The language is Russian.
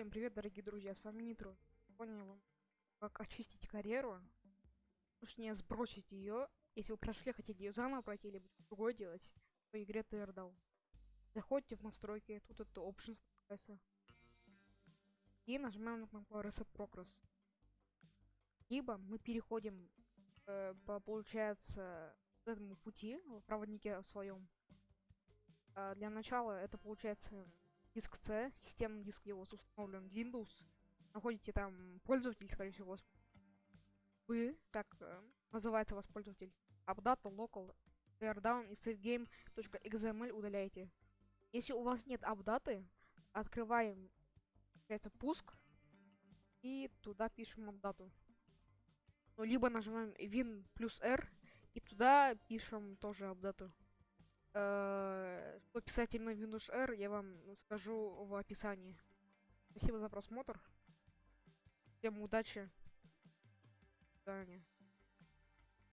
Всем привет, дорогие друзья, с вами Нитро. Я вам как очистить карьеру, точнее сбросить ее. Если вы прошли, хотите ее заново пройти, или другое делать, по игре TRDAO. Заходите в настройки, тут это Options называется. И нажимаем на кнопку Reset Progress. Либо мы переходим э, по, получается, этому пути в проводнике своем. Э, для начала это получается диск C, системный диск его установлен Windows. Находите там пользователь, скорее всего, вы, так э, называется ваш пользователь. Updata local teardown и savegame.xml удаляете. Если у вас нет апдаты, открываем, получается, пуск и туда пишем апдату. Ну, либо нажимаем Win плюс R и туда пишем тоже апдату. Э, что писать именно Windows R, я вам скажу в описании. Спасибо за просмотр. Всем удачи. До свидания.